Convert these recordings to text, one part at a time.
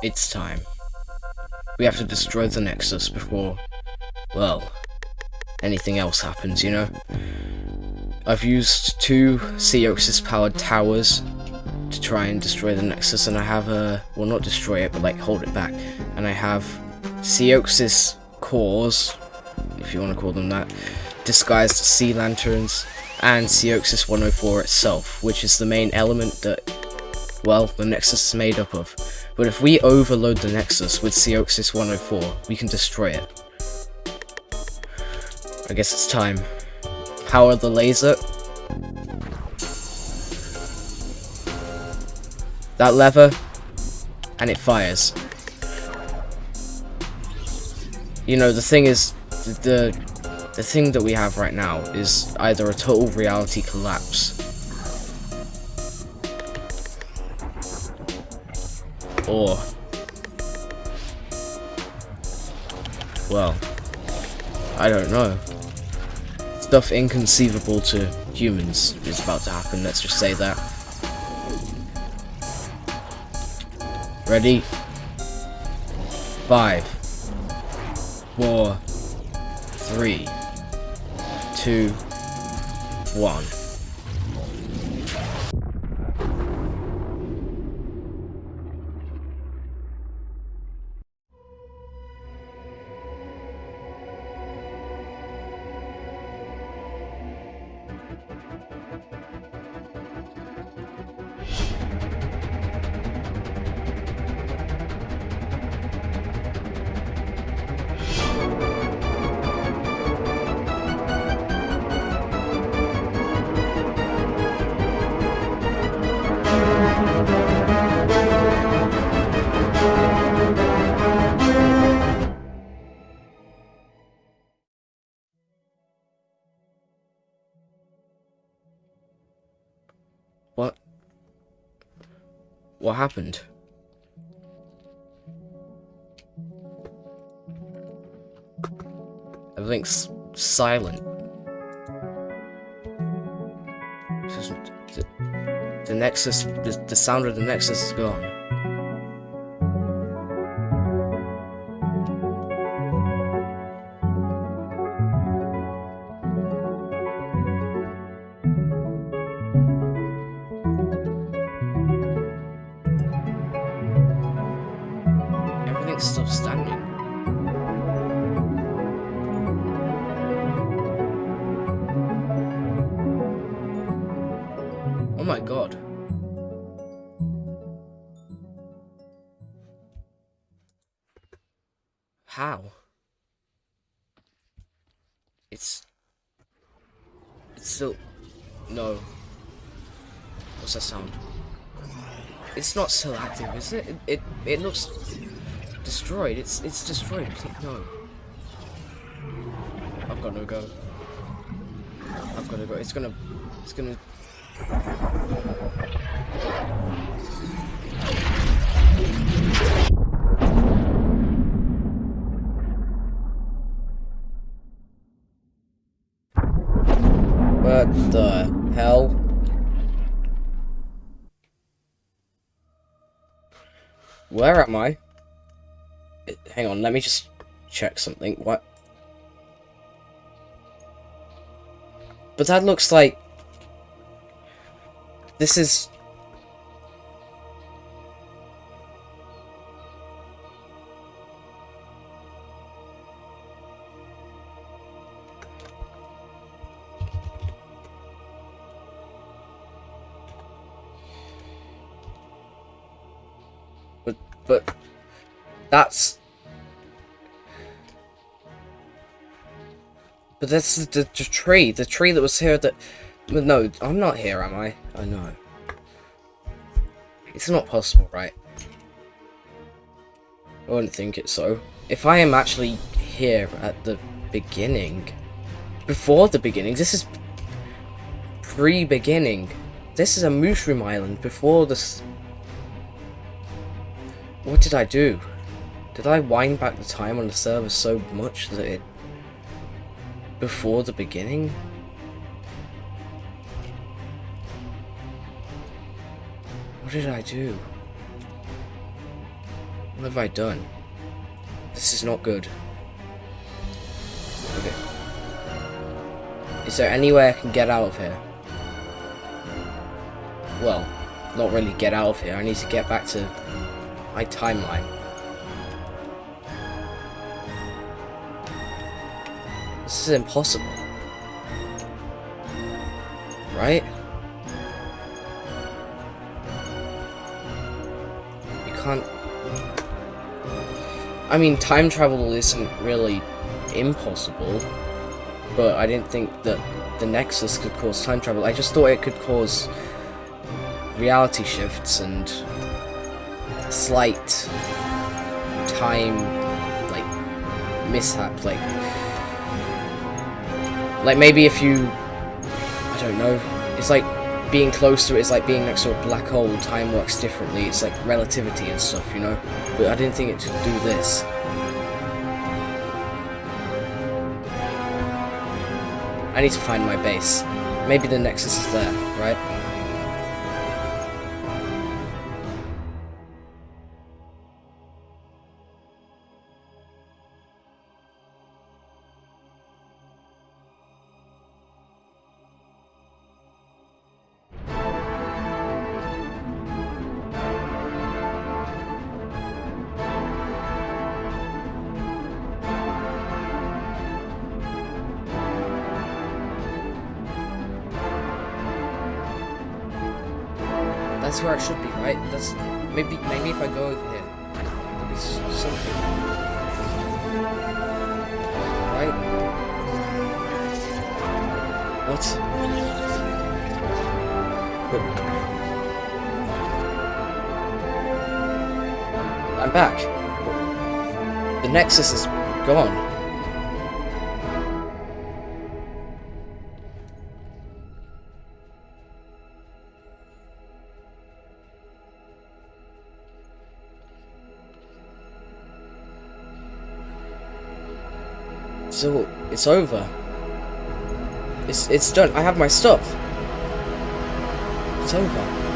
It's time. We have to destroy the Nexus before, well, anything else happens, you know? I've used two Seoxys powered towers to try and destroy the Nexus, and I have a, well not destroy it, but like hold it back. And I have Seoxys cores, if you want to call them that, disguised sea lanterns, and Seoxys 104 itself, which is the main element that, well, the Nexus is made up of. But if we overload the Nexus with Seoxys 104, we can destroy it. I guess it's time. Power the laser. That lever, and it fires. You know, the thing is, the the thing that we have right now is either a total reality collapse or well I don't know. Stuff inconceivable to humans is about to happen let's just say that. Ready? Five. Four. Three. Two, one. What happened? Everything's silent. The, the Nexus, the, the sound of the Nexus is gone. Still standing. Oh my god. How? It's... It's still... No. What's that sound? It's not still active, is it? It, it, it looks destroyed. It's it's destroyed. No. I've got no go. I've got to go. It's gonna. It's gonna. What the hell? Where am I? Hang on, let me just check something. What? But that looks like... This is... But, but... That's... But that's the, the, the, tree, the tree that was here that... No, I'm not here, am I? I know. It's not possible, right? I wouldn't think it so. If I am actually here at the beginning... Before the beginning, this is... Pre-beginning. This is a mushroom island before this... What did I do? Did I wind back the time on the server so much that it... Before the beginning? What did I do? What have I done? This is not good. Okay. Is there any way I can get out of here? Well, not really get out of here. I need to get back to my timeline. This is impossible. Right? You can't... I mean, time travel isn't really impossible, but I didn't think that the Nexus could cause time travel. I just thought it could cause reality shifts and slight time, like, mishap, like, like maybe if you, I don't know, it's like being close to it is like being next to a black hole, time works differently, it's like relativity and stuff, you know, but I didn't think it could do this. I need to find my base. Maybe the Nexus is there, right? That's where I should be, right? That's maybe maybe if I go over here, there'll be something. Right? What? I'm back. The Nexus is gone. So it's over. It's it's done. I have my stuff. It's over.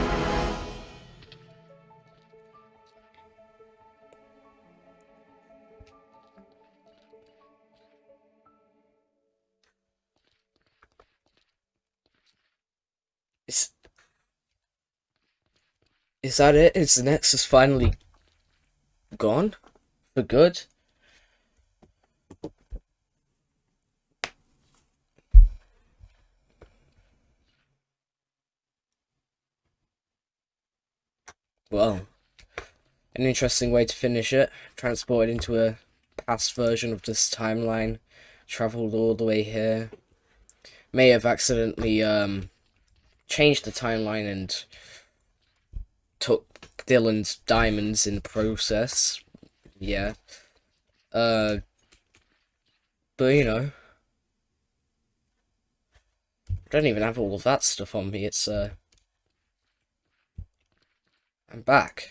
Is is that it? Is the Nexus finally gone for good? Well, an interesting way to finish it. Transported into a past version of this timeline. Travelled all the way here. May have accidentally um, changed the timeline and took Dylan's diamonds in the process. Yeah. Uh, but you know. I don't even have all of that stuff on me. It's uh I'm back.